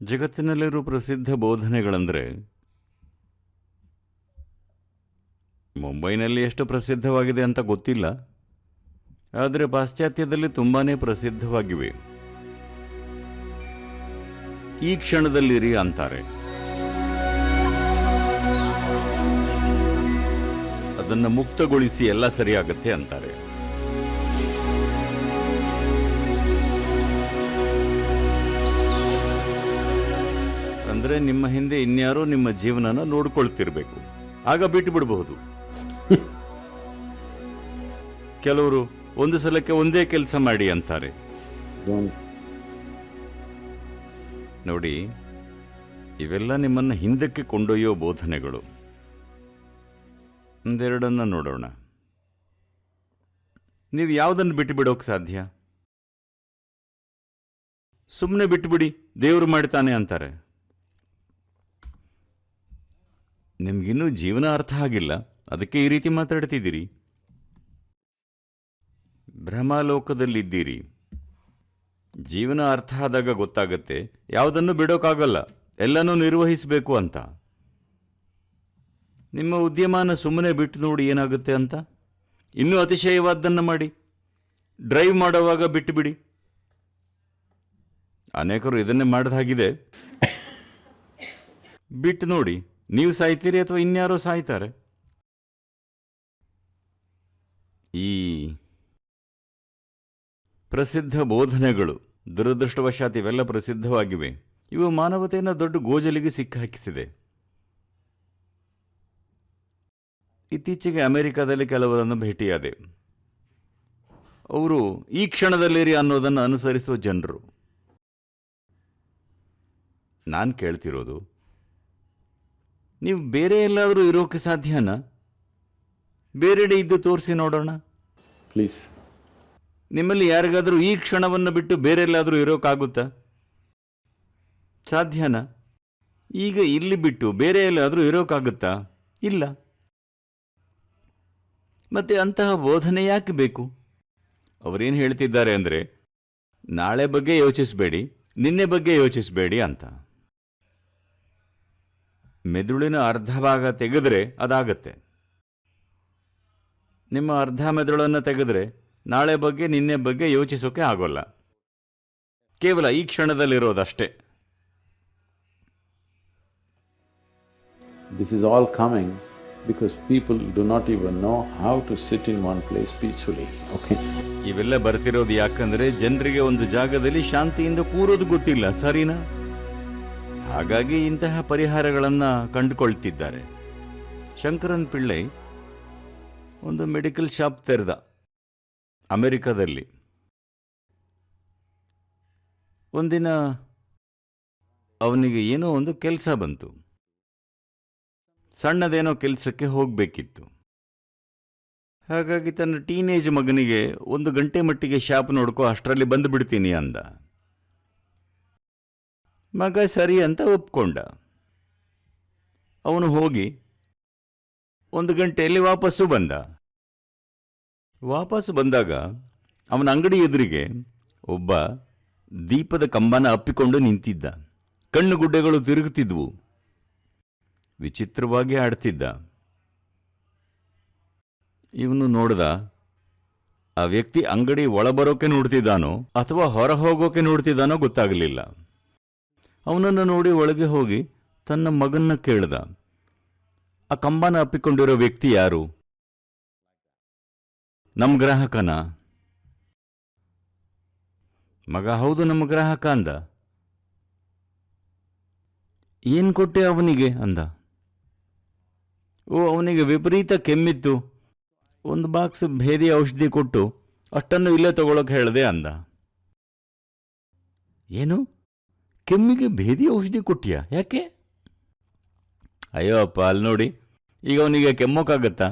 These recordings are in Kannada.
ಜಗತ್ತಿನಲ್ಲಿರೋ ಪ್ರಸಿದ್ಧ ಬೋಧನೆಗಳಂದರೆ ಮುಂಬೈನಲ್ಲಿ ಎಷ್ಟು ಪ್ರಸಿದ್ಧವಾಗಿದೆ ಅಂತ ಗೊತ್ತಿಲ್ಲ, ಆದರೆ ಪಾಶ್ಚಾತ್ಯದಲ್ಲಿ ತುಂಬಾ ಪ್ರಸಿದ್ಧವಾಗಿವೆ. ಈ ಕ್ಷಣದಲ್ಲಿರಿ ಅಂತಾರೆ. ಅದನ್ನು ಮುಕ್ತಗೊಳಿಸಿ ಎಲ್ಲ ಸರಿಯಾಗತ್ತೆ ಅಂತಾರೆ. ಅಂದ್ರೆ ನಿಮ್ಮ ಹಿಂದೆ ಇನ್ಯಾರೋ ನಿಮ್ಮ ಜೀವನನ ನೋಡ್ಕೊಳ್ತಿರ್ಬೇಕು. ಆಗ ಬಿಟ್ಟು ಬಿಡಬಹುದು. ಕೆಲವರು ಒಂದು ಸಲಕ್ಕೆ ಒಂದೇ ಕೆಲಸ ಮಾಡಿ ಅಂತಾರೆ. ನೋಡಿ ಇವೆಲ್ಲ ನಿಮ್ಮನ್ನು ಹಿಂದಕ್ಕೆ ಕೊಂಡೊಯ್ಯೋ ಬೋಧನೆಗಳು. ಒಂದೆರಡನ್ನ ನೋಡೋಣ. ನೀವು ಯಾವುದನ್ನು ಬಿಟ್ಟು ಬಿಡೋಕೆ ಸಾಧ್ಯ? ಸುಮ್ಮನೆ ಬಿಟ್ಟುಬಿಡಿ ದೇವರು ಮಾಡ್ತಾನೆ ಅಂತಾರೆ. ನಿಮ್ಗಿನ್ನೂ ಜೀವನ ಅರ್ಥ ಆಗಿಲ್ಲ. ಅದಕ್ಕೆ ಈ ರೀತಿ ಮಾತಾಡ್ತಿದ್ದೀರಿ. ಭ್ರಮಾಲೋಕದಲ್ಲಿದ್ದೀರಿ ಜೀವನ ಅರ್ಥ ಆದಾಗ ಗೊತ್ತಾಗತ್ತೆ. ಯಾವುದನ್ನು ಬಿಡೋಕ್ಕಾಗಲ್ಲ ಎಲ್ಲನೂ ನಿರ್ವಹಿಸಬೇಕು ಅಂತ. ನಿಮ್ಮ ಉದ್ಯಮಾನ ಸುಮ್ಮನೆ ಬಿಟ್ಟು ನೋಡಿ ಏನಾಗುತ್ತೆ ಅಂತ? ಇನ್ನೂ ಅತಿಶಯವಾದ್ದನ್ನು ಮಾಡಿ. ಡ್ರೈವ್ ಮಾಡುವಾಗ ಬಿಟ್ಟು ಬಿಡಿ ಅನೇಕರು ಇದನ್ನೇ ಮಾಡಿದಾಗಿದೆ. ಬಿಟ್ಟು ನೋಡಿ. ನೀವು ಸಾಯ್ತೀರಿ ಅಥವಾ ಇನ್ಯಾರೋ ಸಾಯ್ತಾರೆ? ಈ ಪ್ರಸಿದ್ಧ ಬೋಧನೆಗಳು ದುರದೃಷ್ಟವಶಾತ್ ಇವೆಲ್ಲ ಪ್ರಸಿದ್ಧವಾಗಿವೆ. ಇವು ಮಾನವತೆಯನ್ನು ದೊಡ್ಡ ಗೋಜಲಿಗೆ ಸಿಕ್ಕಹಾಕಿಸಿದೆ ಇತ್ತೀಚೆಗೆ ಅಮೆರಿಕದಲ್ಲಿ ಕೆಲವರನ್ನು ಭೇಟಿಯಾದೆ. ಅವರು ಈ ಕ್ಷಣದಲ್ಲಿರಿ ಅನ್ನೋದನ್ನು ಅನುಸರಿಸುವ ಜನರು. ನಾನು ಕೇಳ್ತಿರೋದು ನೀವು ಬೇರೆ ಎಲ್ಲಾದರೂ ಇರೋಕ್ಕೆ ಸಾಧ್ಯನಾ? ಬೇರೆಡೆ ಇದ್ದು ತೋರಿಸಿ ನೋಡೋಣ. ಪ್ಲೀಸ್ ನಿಮ್ಮಲ್ಲಿ ಯಾರಿಗಾದರೂ ಈ ಕ್ಷಣವನ್ನು ಬಿಟ್ಟು ಬೇರೆ ಎಲ್ಲಾದರೂ ಇರೋಕ್ಕಾಗುತ್ತಾ ಸಾಧ್ಯನಾ? ಈಗ ಇಲ್ಲಿ ಬಿಟ್ಟು ಬೇರೆ ಎಲ್ಲಾದರೂ ಇರೋಕ್ಕಾಗುತ್ತಾ ಇಲ್ಲ. ಮತ್ತೆ ಅಂತಹ ಬೋಧನೆ ಯಾಕೆ ಬೇಕು? ಅವರೇನು ಹೇಳ್ತಿದ್ದಾರೆ ಅಂದರೆ ನಾಳೆ ಬಗ್ಗೆ ಯೋಚಿಸಬೇಡಿ ನಿನ್ನೆ ಬಗ್ಗೆ ಯೋಚಿಸಬೇಡಿ ಅಂತ. ಮೆದುಳಿನ ಅರ್ಧ ಭಾಗ ತೆಗೆದ್ರೆ ಅದಾಗತ್ತೆ. ನಿಮ್ಮ ಅರ್ಧ ಮೆದುಳನ್ನು ತೆಗೆದ್ರೆ ನಾಳೆ ಬಗ್ಗೆ ನಿನ್ನೆ ಬಗ್ಗೆ ಯೋಚಿಸೋಕೆ ಆಗೋಲ್ಲ. ಕೇವಲ ಈ ಕ್ಷಣದಲ್ಲಿರೋದಷ್ಟೇ. This is all coming because people do not even know how to sit in one place peacefully okay ಇವೆಲ್ಲ ಬರ್ತಿರೋದು ಯಾಕಂದ್ರೆ ಜನರಿಗೆ ಒಂದು ಜಾಗದಲ್ಲಿ ಶಾಂತಿಯಿಂದ ಕೂರೋದು ಗೊತ್ತಿಲ್ಲ ಸರಿನಾ? ಹಾಗಾಗಿ ಇಂತಹ ಪರಿಹಾರಗಳನ್ನು ಕಂಡುಕೊಳ್ತಿದ್ದಾರೆ. ಶಂಕರನ್ ಪಿಳ್ಳೈ ಒಂದು ಮೆಡಿಕಲ್ ಶಾಪ್ ತೆರೆದ ಅಮೆರಿಕದಲ್ಲಿ. ಒಂದಿನ ಅವನಿಗೆ ಏನೋ ಒಂದು ಕೆಲಸ ಬಂತು. ಸಣ್ಣದೇನೋ ಕೆಲಸಕ್ಕೆ ಹೋಗಬೇಕಿತ್ತು. ಹಾಗಾಗಿ ತನ್ನ ಟೀನೇಜ್ ಮಗನಿಗೆ ಒಂದು ಗಂಟೆ ಮಟ್ಟಿಗೆ ಶಾಪ್ ನೋಡ್ಕೋ ಅಷ್ಟರಲ್ಲಿ ಬಂದುಬಿಡ್ತೀನಿ ಅಂದ. ಮಗ ಸರಿ ಅಂತ ಒಪ್ಕೊಂಡ. ಅವನು ಹೋಗಿ ಒಂದು ಗಂಟೆಯಲ್ಲಿ ವಾಪಸ್ಸು ಬಂದ. ವಾಪಸ್ಸು ಬಂದಾಗ ಅವನ ಅಂಗಡಿ ಎದುರಿಗೆ ಒಬ್ಬ ದೀಪದ ಕಂಬನ ಅಪ್ಪಿಕೊಂಡು ನಿಂತಿದ್ದ. ಕಣ್ಣು ಗುಡ್ಡೆಗಳು ತಿರುಗುತ್ತಿದ್ವು. ವಿಚಿತ್ರವಾಗಿ ಆಡ್ತಿದ್ದ. ಇವನು ನೋಡ್ದ, ಆ ವ್ಯಕ್ತಿ ಅಂಗಡಿ ಒಳಬರೋಕೆ ನೋಡ್ತಿದ್ದಾನೋ ಅಥವಾ ಹೊರ ಹೋಗೋಕೆ ನೋಡ್ತಿದ್ದಾನೋ ಗೊತ್ತಾಗಲಿಲ್ಲ. ಅವನನ್ನು ನೋಡಿ ಒಳಗೆ ಹೋಗಿ ತನ್ನ ಮಗನ್ನ ಕೇಳಿದ. ಆ ಕಂಬನ ಅಪ್ಪಿಕೊಂಡಿರೋ ವ್ಯಕ್ತಿ ಯಾರು? ನಮ್ಮ ಗ್ರಾಹಕನ. ಮಗ ಹೌದು ನಮ್ಮ ಗ್ರಾಹಕ ಅಂದ. ಏನ್ ಕೊಟ್ಟೆ ಅವನಿಗೆ ಅಂದ. ಓ, ಅವನಿಗೆ ವಿಪರೀತ ಕೆಮ್ಮಿತ್ತು. ಒಂದು ಬಾಕ್ಸ್ ಭೇದಿ ಔಷಧಿ ಕೊಟ್ಟು ಅಷ್ಟನ್ನು ಇಲ್ಲೇ ತಗೊಳಕ್ ಹೇಳ್ದೆ ಅಂದ. ಏನು? ಕೆಮ್ಮಿಗೆ ಭೇದಿ ಔಷಧಿ ಕೊಟ್ಟಿಯಾ? ಯಾಕೆ? ಅಯ್ಯೋ, ಅಪ್ಪ, ಅಲ್ಲಿ ನೋಡಿ. ಈಗ ಅವನಿಗೆ ಕೆಮ್ಮೋಕ್ಕಾಗತ್ತಾ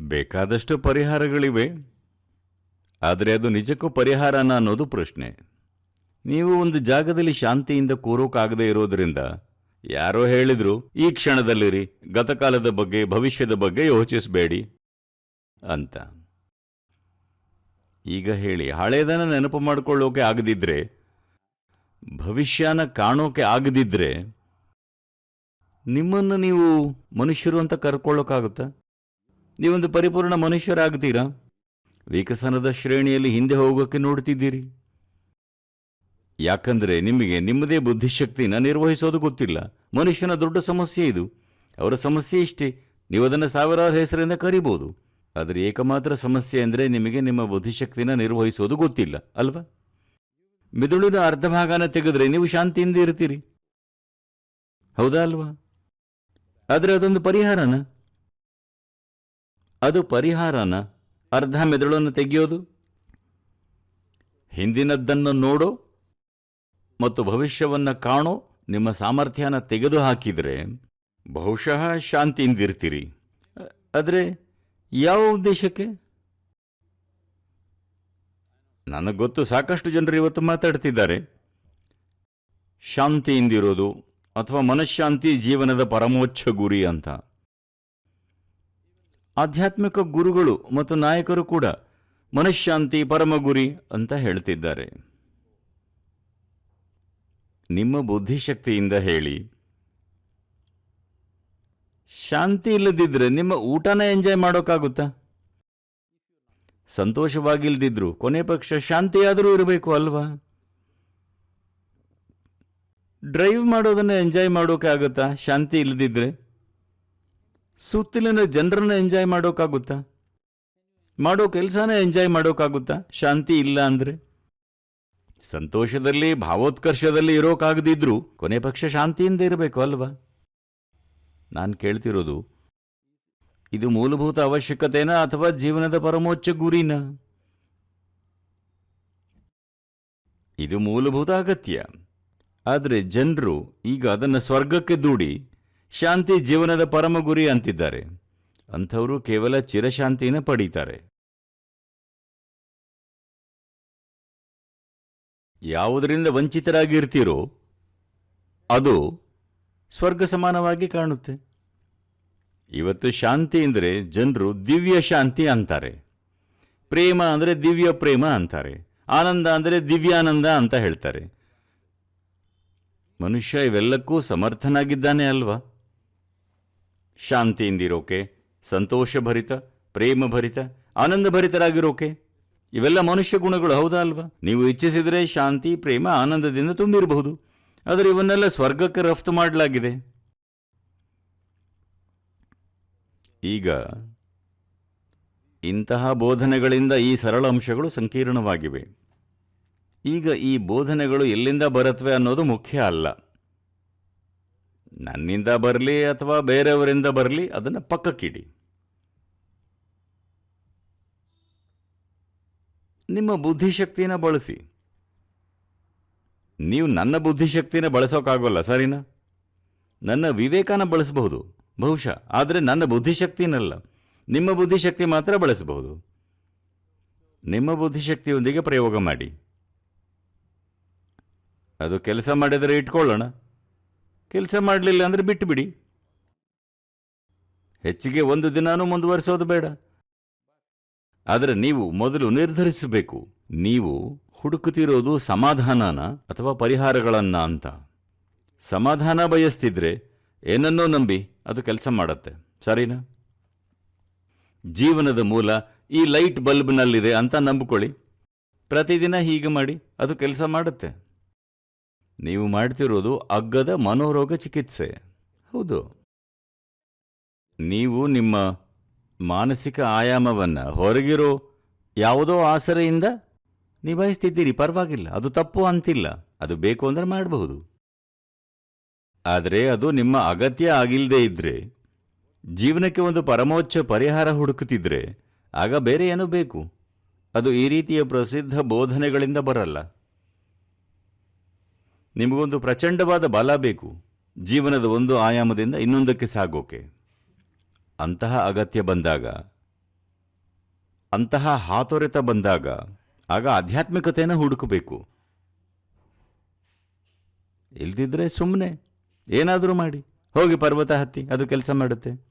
ಬೇಕಾದಷ್ಟು ಪರಿಹಾರಗಳಿವೆ. ಆದರೆ ಅದು ನಿಜಕ್ಕೂ ಪರಿಹಾರನ ಅನ್ನೋದು ಪ್ರಶ್ನೆ. ನೀವು ಒಂದು ಜಾಗದಲ್ಲಿ ಶಾಂತಿಯಿಂದ ಕೂರೋಕಾಗದೆ ಇರೋದ್ರಿಂದ ಯಾರೋ ಹೇಳಿದ್ರು, ಈ ಕ್ಷಣದಲ್ಲಿರಿ, ಗತಕಾಲದ ಬಗ್ಗೆ, ಭವಿಷ್ಯದ ಬಗ್ಗೆ ಯೋಚಿಸಬೇಡಿ ಅಂತ. ಈಗ ಹೇಳಿ ಹಳೇದನ್ನ ನೆನಪು ಮಾಡಿಕೊಳ್ಳೋಕೆ ಆಗದಿದ್ರೆ, ಭವಿಷ್ಯನ ಕಾಣೋಕೆ ಆಗದಿದ್ರೆ, ನಿಮ್ಮನ್ನು ನೀವು ಮನುಷ್ಯರು ಅಂತ ಕರ್ಕೊಳ್ಳೋಕ್ಕಾಗುತ್ತಾ ನೀವೊಂದು ಪರಿಪೂರ್ಣ ಮನುಷ್ಯರಾಗ್ತೀರಾ? ವಿಕಸನದ ಶ್ರೇಣಿಯಲ್ಲಿ ಹಿಂದೆ ಹೋಗೋಕೆ ನೋಡ್ತಿದ್ದೀರಿ. ಯಾಕಂದ್ರೆ ನಿಮಗೆ ನಿಮ್ಮದೇ ಬುದ್ಧಿಶಕ್ತಿನ ನಿರ್ವಹಿಸೋದು ಗೊತ್ತಿಲ್ಲ. ಮನುಷ್ಯನ ದೊಡ್ಡ ಸಮಸ್ಯೆ ಇದು. ಅವರ ಸಮಸ್ಯೆ ಇಷ್ಟೇ. ನೀವು ಅದನ್ನು ಸಾವಿರಾರು ಹೆಸರಿಂದ ಕರಿಬೋದು. ಆದರೆ ಏಕಮಾತ್ರ ಸಮಸ್ಯೆ ಅಂದರೆ ನಿಮಗೆ ನಿಮ್ಮ ಬುದ್ಧಿಶಕ್ತಿನ ನಿರ್ವಹಿಸೋದು ಗೊತ್ತಿಲ್ಲ, ಅಲ್ವಾ? ಮಿದುಳಿನ ಅರ್ಧ ಭಾಗನ ತೆಗೆದ್ರೆ ನೀವು ಶಾಂತಿಯಿಂದ ಇರ್ತೀರಿ. ಹೌದಾ ಅಲ್ವಾ? ಆದರೆ ಅದೊಂದು ಪರಿಹಾರನ? ಅದು ಪರಿಹಾರನ ಅರ್ಧ ಮೆದುಳನ್ನು ತೆಗೆಯೋದು? ಹಿಂದಿನದ್ದನ್ನು ನೋಡೋ ಮತ್ತು ಭವಿಷ್ಯವನ್ನು ಕಾಣೋ ನಿಮ್ಮ ಸಾಮರ್ಥ್ಯನ ತೆಗೆದು ಹಾಕಿದರೆ ಬಹುಶಃ ಶಾಂತಿಯಿಂದಿರ್ತೀರಿ. ಆದರೆ ಯಾವ ಉದ್ದೇಶಕ್ಕೆ? ನನಗೆ ಗೊತ್ತು, ಸಾಕಷ್ಟು ಜನರು ಇವತ್ತು ಮಾತಾಡ್ತಿದ್ದಾರೆ. ಶಾಂತಿಯಿಂದಿರೋದು ಅಥವಾ ಮನಃಶಾಂತಿ ಜೀವನದ ಪರಮೋಚ್ಚ ಗುರಿ ಅಂತ. ಆಧ್ಯಾತ್ಮಿಕ ಗುರುಗಳು ಮತ್ತು ನಾಯಕರು ಕೂಡ ಮನಃಶಾಂತಿ, ಪರಮ ಗುರಿ ಅಂತ ಹೇಳ್ತಿದ್ದಾರೆ. ನಿಮ್ಮ ಬುದ್ಧಿಶಕ್ತಿಯಿಂದ ಹೇಳಿ ಶಾಂತಿ ಇಲ್ಲದಿದ್ರೆ ನಿಮ್ಮ ಊಟನ ಎಂಜಾಯ್ ಮಾಡೋಕ್ಕಾಗುತ್ತಾ? ಸಂತೋಷವಾಗಿಲ್ದಿದ್ರು ಕೊನೆ ಪಕ್ಷ ಶಾಂತಿಯಾದರೂ ಇರಬೇಕು ಅಲ್ವಾ? ಡ್ರೈವ್ ಮಾಡೋದನ್ನು ಎಂಜಾಯ್ ಮಾಡೋಕೆ ಆಗುತ್ತಾ ಶಾಂತಿ ಇಲ್ಲದಿದ್ರೆ? ಸುತ್ತಲಿನ ಜನರನ್ನ ಎಂಜಾಯ್ ಮಾಡೋಕ್ಕಾಗುತ್ತಾ? ಮಾಡೋ ಕೆಲಸನ ಎಂಜಾಯ್ ಮಾಡೋಕ್ಕಾಗುತ್ತಾ? ಶಾಂತಿ ಇಲ್ಲ ಅಂದರೆ? ಸಂತೋಷದಲ್ಲಿ, ಭಾವೋತ್ಕರ್ಷದಲ್ಲಿ ಇರೋಕ್ಕಾಗದಿದ್ರು ಕೊನೆ ಪಕ್ಷ ಶಾಂತಿಯಿಂದ ಇರಬೇಕು ಅಲ್ವಾ? ನಾನು ಕೇಳ್ತಿರೋದು, ಇದು ಮೂಲಭೂತ ಅವಶ್ಯಕತೆನಾ ಅಥವಾ ಜೀವನದ ಪರಮೋಚ್ಚ ಗುರಿನ? ಇದು ಮೂಲಭೂತ ಅಗತ್ಯ. ಆದರೆ ಜನರು ಈಗ ಅದನ್ನು ಸ್ವರ್ಗಕ್ಕೆ ದೂಡಿ ಶಾಂತಿ ಜೀವನದ ಪರಮ ಗುರಿ ಅಂತಿದ್ದಾರೆ. ಅಂಥವರು ಕೇವಲ ಚಿರಶಾಂತಿನ ಪಡೀತಾರೆ. ಯಾವುದರಿಂದ ವಂಚಿತರಾಗಿರ್ತೀರೋ ಅದು ಸ್ವರ್ಗ ಸಮಾನವಾಗಿ ಕಾಣುತ್ತೆ. ಇವತ್ತು ಶಾಂತಿ ಅಂದರೆ ಜನರು ದಿವ್ಯ ಶಾಂತಿ ಅಂತಾರೆ. ಪ್ರೇಮ ಅಂದರೆ ದಿವ್ಯ ಪ್ರೇಮ ಅಂತಾರೆ. ಆನಂದ ಅಂದರೆ ದಿವ್ಯಾನಂದ ಅಂತ ಹೇಳ್ತಾರೆ. ಮನುಷ್ಯ ಇವೆಲ್ಲಕ್ಕೂ ಸಮರ್ಥನಾಗಿದ್ದಾನೆ ಅಲ್ವಾ? ಶಾಂತಿಯಿಂದಿರೋಕೆ, ಸಂತೋಷಭರಿತ, ಪ್ರೇಮಭರಿತ, ಆನಂದಭರಿತರಾಗಿರೋಕೆ? ಇವೆಲ್ಲ ಮನುಷ್ಯ ಗುಣಗಳು ಹೌದಾ ಅಲ್ವಾ? ನೀವು ಇಚ್ಛಿಸಿದರೆ ಶಾಂತಿ, ಪ್ರೇಮ, ಆನಂದದಿಂದ ತುಂಬಿರಬಹುದು. ಆದರೆ ಇವನ್ನೆಲ್ಲ ಸ್ವರ್ಗಕ್ಕೆ ರಫ್ತು ಮಾಡಲಾಗಿದೆ. ಈಗ ಇಂತಹ ಬೋಧನೆಗಳಿಂದ ಈ ಸರಳ ಅಂಶಗಳು ಸಂಕೀರ್ಣವಾಗಿವೆ. ಈಗ ಈ ಬೋಧನೆಗಳು ಎಲ್ಲಿಂದ ಬರುತ್ತವೆ ಅನ್ನೋದು ಮುಖ್ಯ ಅಲ್ಲ. ನನ್ನಿಂದ ಬರಲಿ ಅಥವಾ ಬೇರೆಯವರಿಂದ ಬರಲಿ ಅದನ್ನು ಪಕ್ಕಕ್ಕಿಡಿ. ನಿಮ್ಮ ಬುದ್ಧಿಶಕ್ತಿಯನ್ನು ಬಳಸಿ. ನೀವು ನನ್ನ ಬುದ್ಧಿಶಕ್ತಿನ ಬಳಸೋಕ್ಕಾಗೋಲ್ಲ ಸರಿನಾ? ನನ್ನ ವಿವೇಕನ ಬಳಸಬಹುದು, ಬಹುಶಃ. ಆದರೆ ನನ್ನ ಬುದ್ಧಿಶಕ್ತಿನಲ್ಲ. ನಿಮ್ಮ ಬುದ್ಧಿಶಕ್ತಿ ಮಾತ್ರ ಬಳಸಬಹುದು. ನಿಮ್ಮ ಬುದ್ಧಿಶಕ್ತಿಯೊಂದಿಗೆ ಪ್ರಯೋಗ ಮಾಡಿ. ಅದು ಕೆಲಸ ಮಾಡಿದರೆ ಇಟ್ಕೊಳ್ಳೋಣ. ಕೆಲಸ ಮಾಡಲಿಲ್ಲ ಅಂದರೆ ಬಿಟ್ಟುಬಿಡಿ ಹೆಚ್ಚಿಗೆ ಒಂದು ದಿನಾನೂ ಮುಂದುವರಿಸೋದು ಬೇಡ. ಆದರೆ ನೀವು ಮೊದಲು ನಿರ್ಧರಿಸಬೇಕು. ನೀವು ಹುಡುಕುತ್ತಿರೋದು ಸಮಾಧಾನನ ಅಥವಾ ಪರಿಹಾರಗಳನ್ನ ಅಂತ. ಸಮಾಧಾನ ಬಯಸ್ತಿದ್ರೆ ಏನನ್ನೋ ನಂಬಿ ಅದು ಕೆಲಸ ಮಾಡತ್ತೆ. ಸರಿನಾ? ಜೀವನದ ಮೂಲ ಈ ಲೈಟ್ ಬಲ್ಬ್ನಲ್ಲಿದೆ ಅಂತ ನಂಬಿಕೊಳ್ಳಿ. ಪ್ರತಿದಿನ ಹೀಗೆ ಮಾಡಿ ಅದು ಕೆಲಸ ಮಾಡುತ್ತೆ. ನೀವು ಮಾಡ್ತಿರೋದು ಅಗ್ಗದ ಮನೋರೋಗ ಚಿಕಿತ್ಸೆ. ಹೌದು. ನೀವು ನಿಮ್ಮ ಮಾನಸಿಕ ಆಯಾಮವನ್ನು ಹೊರಗಿರೋ ಯಾವುದೋ ಆಸರೆಯಿಂದ ನಿಭಾಯಿಸ್ತಿದ್ದೀರಿ. ಪರವಾಗಿಲ್ಲ. ಅದು ತಪ್ಪು ಅಂತಿಲ್ಲ. ಅದು ಬೇಕು ಅಂದರೆ ಮಾಡಬಹುದು. ಆದರೆ ಅದು ನಿಮ್ಮ ಅಗತ್ಯ ಆಗಿಲ್ಲದೆ ಇದ್ದರೆ ಜೀವನಕ್ಕೆ ಒಂದು ಪರಮೋಚ್ಚ ಪರಿಹಾರ ಹುಡುಕುತ್ತಿದ್ರೆ, ಆಗ ಬೇರೆ ಏನೂ ಬೇಕು? ಅದು ಈ ರೀತಿಯ ಪ್ರಸಿದ್ಧ ಬೋಧನೆಗಳಿಂದ ಬರಲ್ಲ. ನಿಮಗೊಂದು ಪ್ರಚಂಡವಾದ ಬಲ ಬೇಕು. ಜೀವನದ ಒಂದು ಆಯಾಮದಿಂದ ಇನ್ನೊಂದಕ್ಕೆ ಸಾಗೋಕೆ. ಅಂತಹ ಅಗತ್ಯ ಬಂದಾಗ, ಅಂತಹ ಹಾತೊರೆತ ಬಂದಾಗ, ಆಗ ಆಧ್ಯಾತ್ಮಿಕತೆಯನ್ನು ಹುಡುಕಬೇಕು. ಇಲ್ದಿದ್ರೆ ಸುಮ್ಮನೆ ಏನಾದರೂ ಮಾಡಿ. ಹೋಗಿ ಪರ್ವತ ಹತ್ತಿ, ಅದು ಕೆಲಸ ಮಾಡುತ್ತೆ.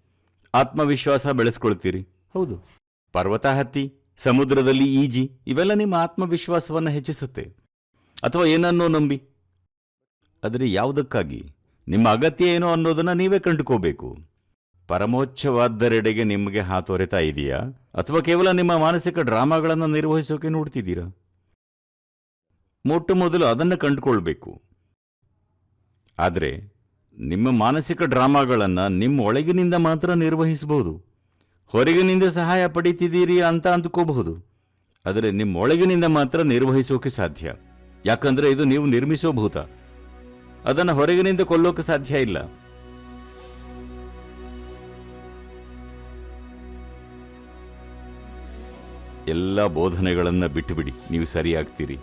ಆತ್ಮವಿಶ್ವಾಸ ಬೆಳೆಸ್ಕೊಳ್ತೀರಿ. ಹೌದು. ಪರ್ವತ ಹತ್ತಿ, ಸಮುದ್ರದಲ್ಲಿ ಈಜಿ, ಇವೆಲ್ಲ ನಿಮ್ಮ ಆತ್ಮವಿಶ್ವಾಸವನ್ನು ಹೆಚ್ಚಿಸುತ್ತೆ. ಅಥವಾ ಏನನ್ನೋ ನಂಬಿ. ಆದರೆ ಯಾವುದಕ್ಕಾಗಿ? ನಿಮ್ಮ ಅಗತ್ಯ ಏನೋ ಅನ್ನೋದನ್ನ ನೀವೇ ಕಂಡುಕೋಬೇಕು. ಪರಮೋಚ್ಚವಾದ್ದರೆಡೆಗೆ ನಿಮಗೆ ಹಾತೊರೆತಾ ಇದೆಯಾ? ಅಥವಾ ಕೇವಲ ನಿಮ್ಮ ಮಾನಸಿಕ ಡ್ರಾಮಾಗಳನ್ನು ನಿರ್ವಹಿಸೋಕೆ ನೋಡ್ತಿದ್ದೀರಾ? ಮೊಟ್ಟ ಮೊದಲು ಅದನ್ನು ಕಂಡುಕೊಳ್ಬೇಕು. ಆದರೆ, ನಿಮ್ಮ ಮಾನಸಿಕ ಡ್ರಾಮಾಗಳನ್ನು ನಿಮ್ಮ ಒಳಗಿನಿಂದ ಮಾತ್ರ ನಿರ್ವಹಿಸಬಹುದು. ಹೊರಗಿನಿಂದ ಸಹಾಯ ಪಡಿತಿದ್ದೀರಿ ಅಂತ ಅಂದುಕೋಬಹುದು. ಆದರೆ, ನಿಮ್ಮ ಒಳಗಿನಿಂದ ಮಾತ್ರ ನಿರ್ವಹಿಸೋಕೆ ಸಾಧ್ಯ. ಯಾಕಂದ್ರೆ ಇದು ನೀವು ನಿರ್ಮಿಸೋ ಭೂತ. ಅದನ್ನು ಹೊರಗಿನಿಂದ ಕೊಲ್ಲೋಕೆ ಸಾಧ್ಯ ಇಲ್ಲ. ಎಲ್ಲ ಬೋಧನೆಗಳನ್ನು ಬಿಟ್ಟುಬಿಡಿ. ನೀವು ಸರಿಯಾಗ್ತೀರಿ.